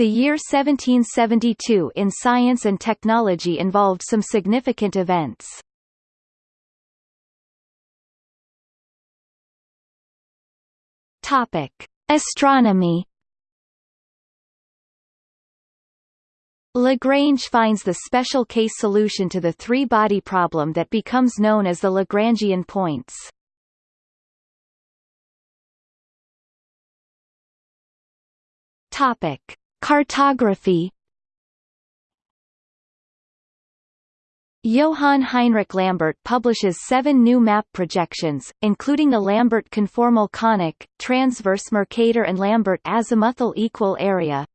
The year 1772 in science and technology involved some significant events. Topic: Astronomy. Lagrange finds the special case solution to the three-body problem that becomes known as the Lagrangian points. Topic: Cartography. Johann Heinrich Lambert publishes seven new map projections, including the Lambert conformal conic, transverse Mercator and Lambert azimuthal equal area.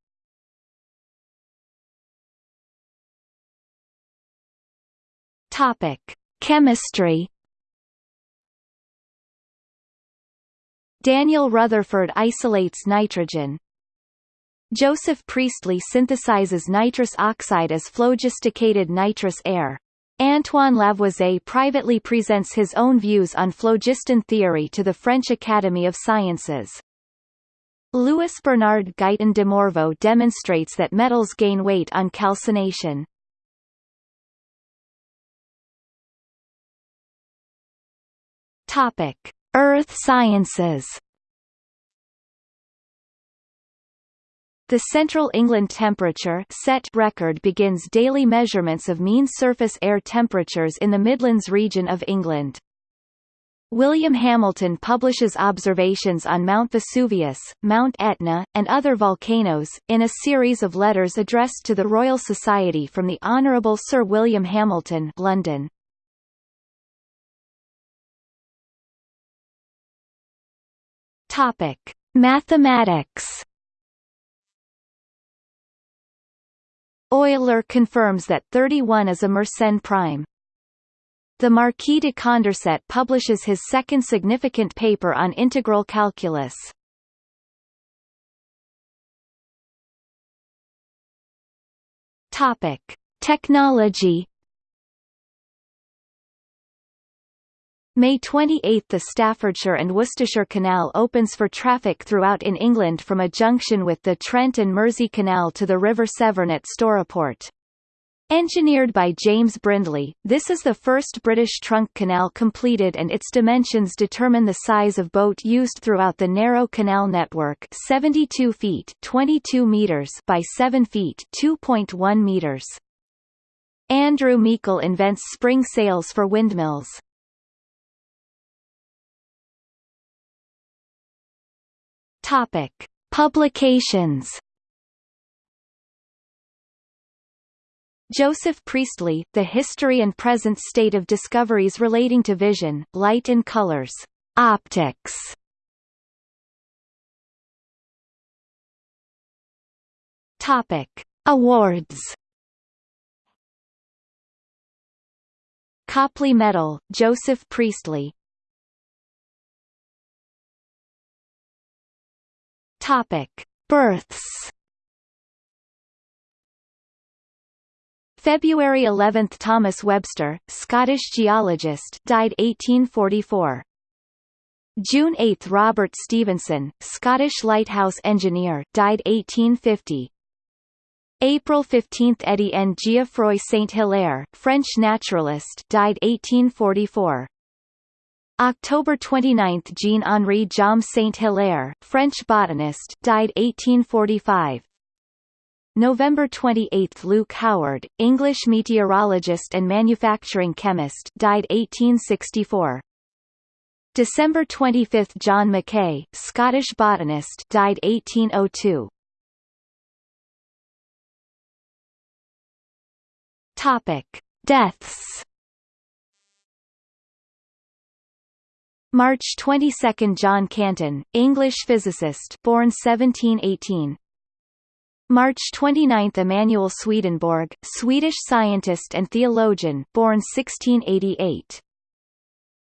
Topic: Chemistry. Daniel Rutherford isolates nitrogen. Joseph Priestley synthesizes nitrous oxide as phlogisticated nitrous air. Antoine Lavoisier privately presents his own views on phlogiston theory to the French Academy of Sciences. Louis Bernard Guyton de Morveau demonstrates that metals gain weight on calcination. Topic: Earth Sciences The Central England Temperature set record begins daily measurements of mean surface air temperatures in the Midlands region of England. William Hamilton publishes observations on Mount Vesuvius, Mount Etna, and other volcanoes, in a series of letters addressed to the Royal Society from the Honourable Sir William Hamilton London. Mathematics Euler confirms that 31 is a Mersenne prime. The Marquis de Condorcet publishes his second significant paper on integral calculus. Topic: Technology May 28 – The Staffordshire and Worcestershire Canal opens for traffic throughout in England from a junction with the Trent and Mersey Canal to the River Severn at Stourport. Engineered by James Brindley, this is the first British trunk canal completed and its dimensions determine the size of boat used throughout the narrow canal network 72 feet 22 meters by 7 feet 2.1 meters. Andrew Meikle invents spring sails for windmills. Topic: Publications. Joseph Priestley, The History and Present State of Discoveries Relating to Vision, Light and Colors. Optics. Topic: Awards. Copley Medal, Joseph Priestley Topic: Births. February 11 – Thomas Webster, Scottish geologist died 1844. June 8 – Robert Stevenson, Scottish lighthouse engineer died 1850. April 15 – Étienne Geoffroy Saint-Hilaire, French naturalist died 1844. October 29 – Jean-Henri Jaume Saint-Hilaire, French botanist died 1845. November 28 – Luke Howard, English meteorologist and manufacturing chemist died 1864. December 25 – John Mackay, Scottish botanist died 1802. Topic. Deaths March 22 – John Canton, English physicist born 1718 March 29 – Emanuel Swedenborg, Swedish scientist and theologian born 1688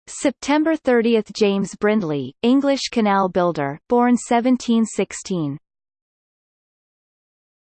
September 30 – James Brindley, English canal builder born 1716